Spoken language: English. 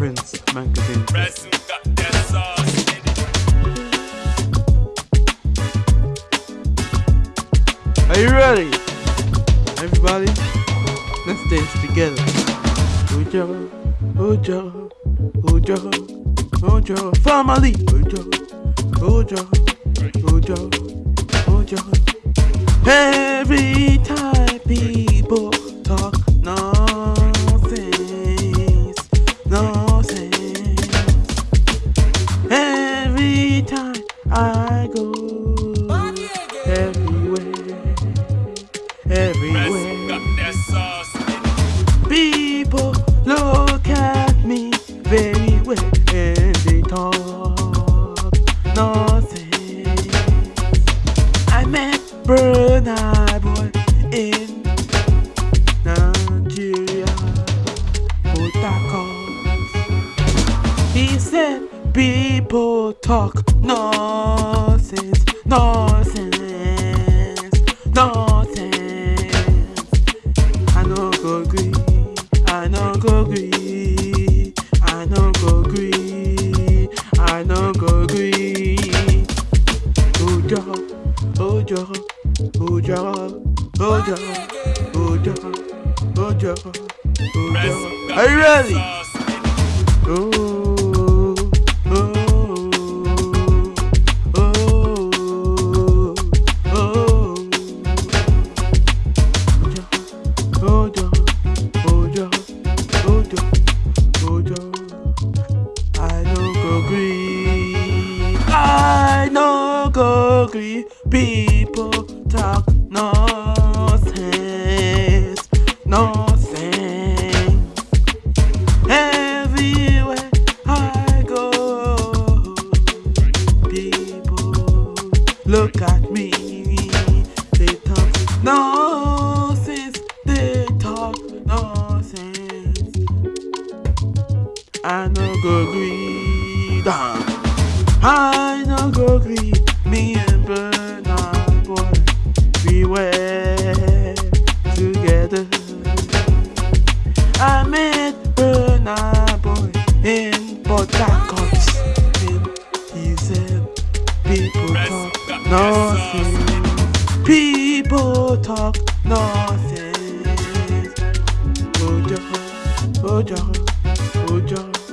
Prince magazine. Are you ready? Everybody, let's dance together. Ojo, Ojo, Ojo, Ojo, family. Ojo, Ojo, Ojo, Ojo. Every I go, everywhere, everywhere. People look at me very well and they talk nonsense. I met Brunei boy in people talk nonsense, nonsense, nonsense. I no go gree, I no go gree, I no go gree, I no go gree. Ojo, ojo, ojo, ojo, ojo, ojo, ojo. Are you ready? Oh, gree. People talk nonsense, nonsense. Everywhere I go, people look at me. They talk nonsense. They talk nonsense. I no go gree. Down. I no go gree. Me we were together. I met Bernard boy in Port Harcourt. He said, people talk nonsense. People talk nonsense. Ojo, ojo, ojo.